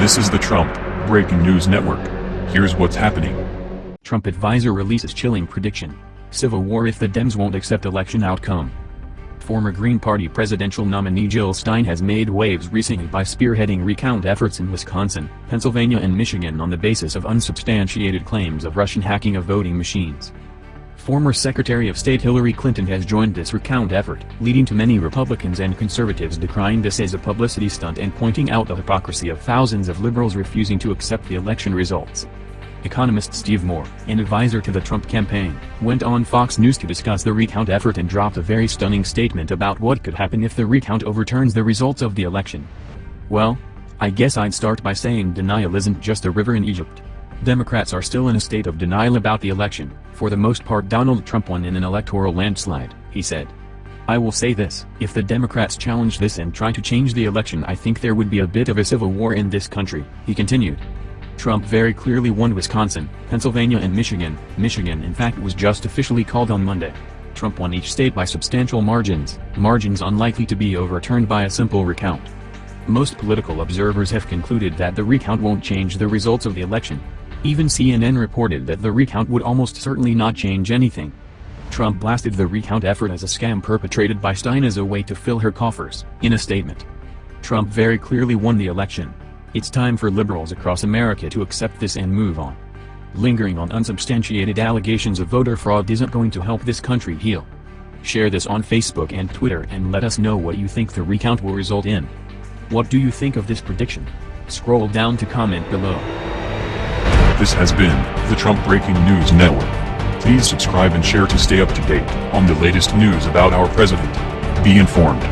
This is the Trump Breaking News Network. Here's what's happening. Trump advisor releases chilling prediction. Civil war if the Dems won't accept election outcome. Former Green Party presidential nominee Jill Stein has made waves recently by spearheading recount efforts in Wisconsin, Pennsylvania and Michigan on the basis of unsubstantiated claims of Russian hacking of voting machines. Former Secretary of State Hillary Clinton has joined this recount effort, leading to many Republicans and conservatives decrying this as a publicity stunt and pointing out the hypocrisy of thousands of liberals refusing to accept the election results. Economist Steve Moore, an advisor to the Trump campaign, went on Fox News to discuss the recount effort and dropped a very stunning statement about what could happen if the recount overturns the results of the election. Well, I guess I'd start by saying denial isn't just a river in Egypt. Democrats are still in a state of denial about the election, for the most part Donald Trump won in an electoral landslide, he said. I will say this, if the Democrats challenge this and try to change the election I think there would be a bit of a civil war in this country, he continued. Trump very clearly won Wisconsin, Pennsylvania and Michigan. Michigan in fact was just officially called on Monday. Trump won each state by substantial margins, margins unlikely to be overturned by a simple recount. Most political observers have concluded that the recount won't change the results of the election. Even CNN reported that the recount would almost certainly not change anything. Trump blasted the recount effort as a scam perpetrated by Stein as a way to fill her coffers, in a statement. Trump very clearly won the election, it's time for liberals across America to accept this and move on. Lingering on unsubstantiated allegations of voter fraud isn't going to help this country heal. Share this on Facebook and Twitter and let us know what you think the recount will result in. What do you think of this prediction? Scroll down to comment below. This has been the Trump Breaking News Network. Please subscribe and share to stay up to date on the latest news about our president. Be informed.